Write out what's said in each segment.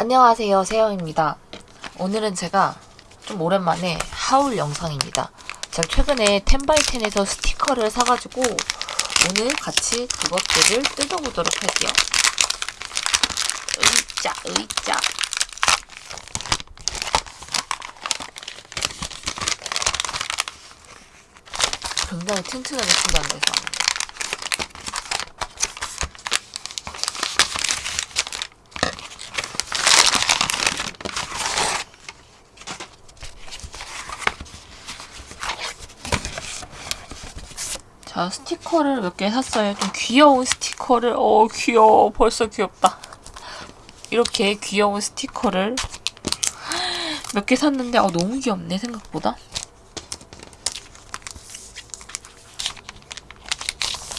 안녕하세요 세영입니다. 오늘은 제가 좀 오랜만에 하울 영상입니다. 제가 최근에 텐바이텐에서 스티커를 사가지고 오늘 같이 그것들을 뜯어보도록 할게요. 으이짜 으이짜. 굉장히 튼튼하게 준비한 데서 자 스티커를 몇 개 샀어요. 좀 귀여운 스티커를. 어 귀여워. 벌써 귀엽다. 이렇게 귀여운 스티커를 몇 개 샀는데 어, 너무 귀엽네 생각보다.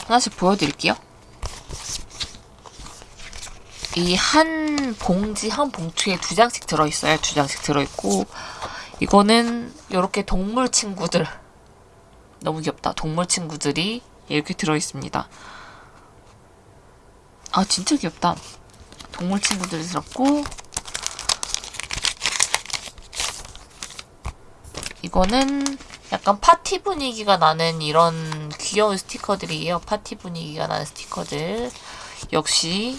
하나씩 보여드릴게요. 이 한 봉지 한 봉투에 두 장씩 들어있어요. 두 장씩 들어있고. 이거는 이렇게 동물 친구들 너무 귀엽다. 동물 친구들이 이렇게 들어있습니다. 아 진짜 귀엽다. 동물 친구들이 들었고 이거는 약간 파티 분위기가 나는 이런 귀여운 스티커들이에요. 파티 분위기가 나는 스티커들. 역시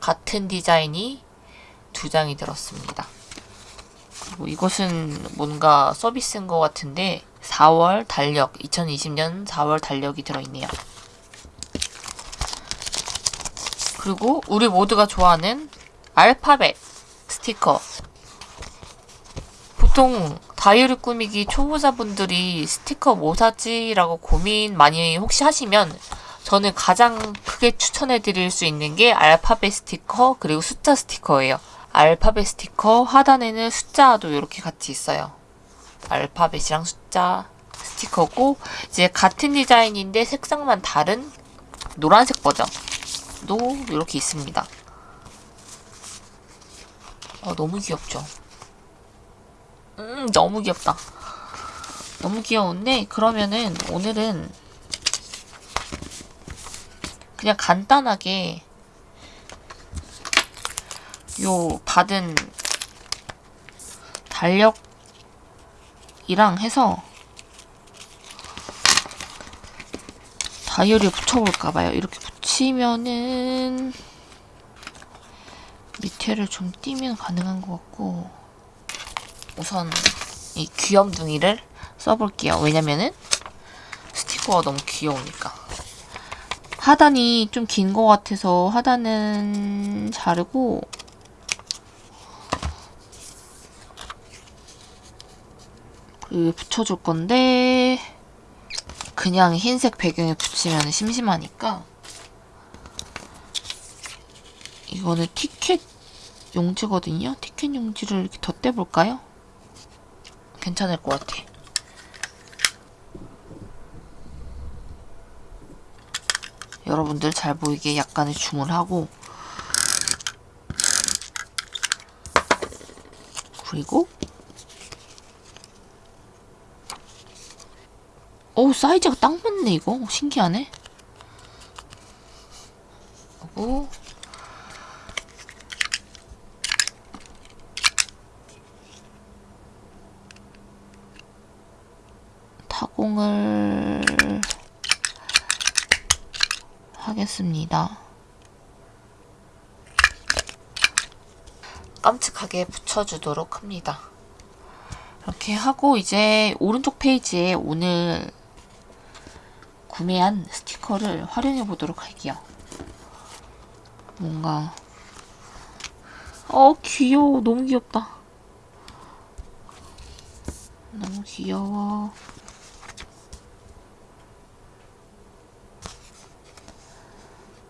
같은 디자인이 두 장이 들었습니다. 그리고 이것은 뭔가 서비스인 것 같은데 4월 달력 2020년 4월 달력이 들어있네요. 그리고 우리 모두가 좋아하는 알파벳 스티커 보통 다이어리 꾸미기 초보자분들이 스티커 뭐 사지? 라고 고민 많이 혹시 하시면 저는 가장 크게 추천해 드릴 수 있는 게 알파벳 스티커 그리고 숫자 스티커예요. 알파벳 스티커 하단에는 숫자도 이렇게 같이 있어요. 알파벳이랑 숫자 스티커고 이제 같은 디자인인데 색상만 다른 노란색 버전도 이렇게 있습니다. 어, 너무 귀엽죠? 음, 너무 귀엽다. 너무 귀여운데 그러면은 오늘은 그냥 간단하게 요 받은 달력 이랑 해서 다이어리에 붙여볼까봐요. 이렇게 붙이면은 밑에를 좀 띄면 가능한 것 같고 우선 이 귀염둥이를 써볼게요. 왜냐면은 스티커가 너무 귀여우니까. 하단이 좀 긴 것 같아서 하단은 자르고 그 붙여줄 건데 그냥 흰색 배경에 붙이면 심심하니까 이거는 티켓 용지거든요. 티켓 용지를 이렇게 덧대볼까요? 괜찮을 것 같아. 여러분들 잘 보이게 약간의 줌을 하고 그리고 오 사이즈가 딱 맞네 이거. 신기하네. 하고 타공을 하겠습니다. 깜찍하게 붙여주도록 합니다. 이렇게 하고 이제 오른쪽 페이지에 오늘 구매한 스티커를 활용해 보도록 할게요. 뭔가 어 귀여워 너무 귀엽다. 너무 귀여워.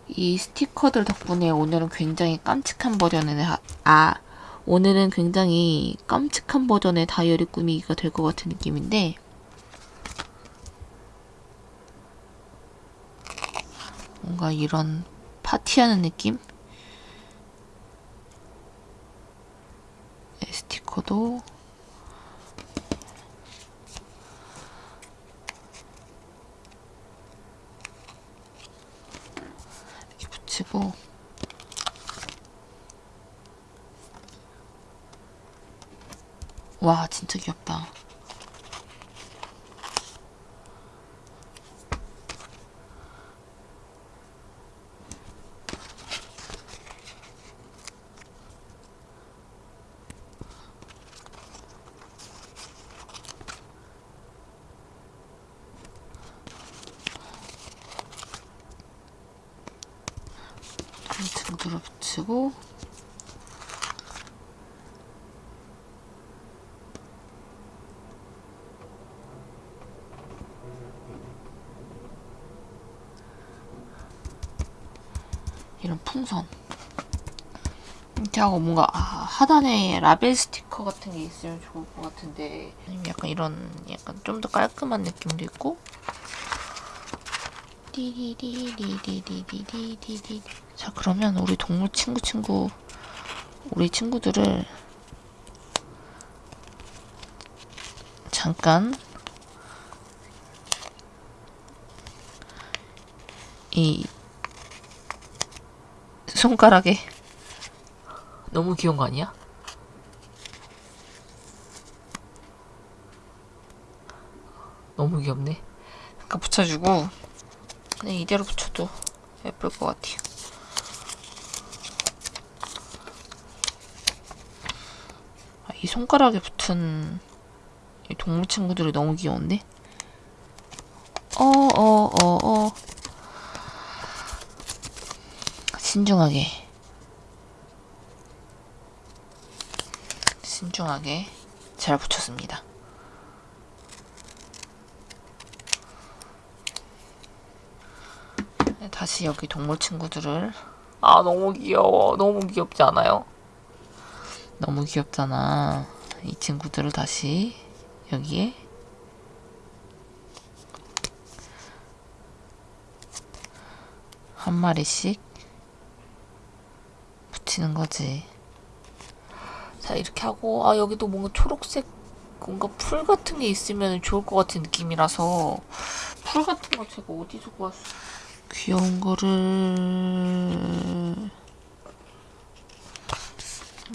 이 스티커들 덕분에 오늘은 굉장히 깜찍한 버전의 하, 아 오늘은 굉장히 깜찍한 버전의 다이어리 꾸미기가 될 것 같은 느낌인데 뭔가 이런 파티하는 느낌? 네, 스티커도. 이렇게 붙이고. 와 진짜 귀엽다. 붙이고 이런 풍선. 이렇게 하고 뭔가 아, 하단에 라벨 스티커 같은 게 있으면 좋을 것 같은데. 약간 이런 약간 좀 더 깔끔한 느낌도 있고. 띠리리리리리리리리리 자 그러면 우리 동물 친구 친구 우리 친구들을 잠깐 이 손가락에 너무 귀여운 거 아니야? 너무 귀엽네. 잠깐 붙여주고 그냥 이대로 붙여도 예쁠 것 같아요. 이 손가락에 붙은 이 동물 친구들이 너무 귀여운데? 어, 어, 어, 어. 신중하게. 신중하게 잘 붙였습니다. 다시 여기 동물 친구들을 아 너무 귀여워 너무 귀엽지 않아요? 너무 귀엽잖아. 이 친구들을 다시 여기에. 한 마리씩 붙이는 거지. 자 이렇게 하고 아 여기도 뭔가 초록색 뭔가 풀 같은 게 있으면 좋을 것 같은 느낌이라서 풀 같은 거 제가 어디서 구웠어 귀여운 거를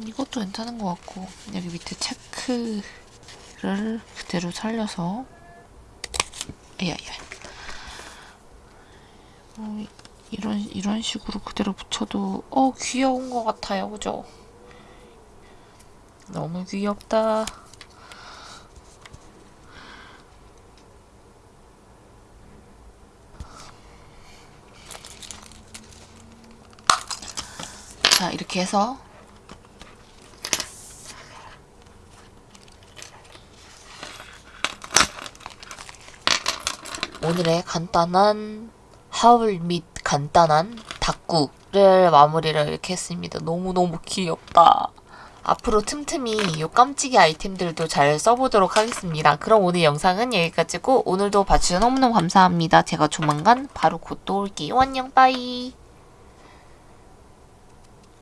이것도 괜찮은 것 같고 여기 밑에 체크를 그대로 살려서 야야 어, 이런 이런 식으로 그대로 붙여도 어 귀여운 것 같아요 그죠? 너무 귀엽다. 자, 이렇게 해서 오늘의 간단한 하울 및 간단한 닭구를 마무리를 이렇게 했습니다. 너무너무 귀엽다. 앞으로 틈틈이 요 깜찍이 아이템들도 잘 써보도록 하겠습니다. 그럼 오늘 영상은 여기까지고 오늘도 봐주셔서 너무너무 감사합니다. 제가 조만간 바로 곧 또 올게요. 안녕 빠이.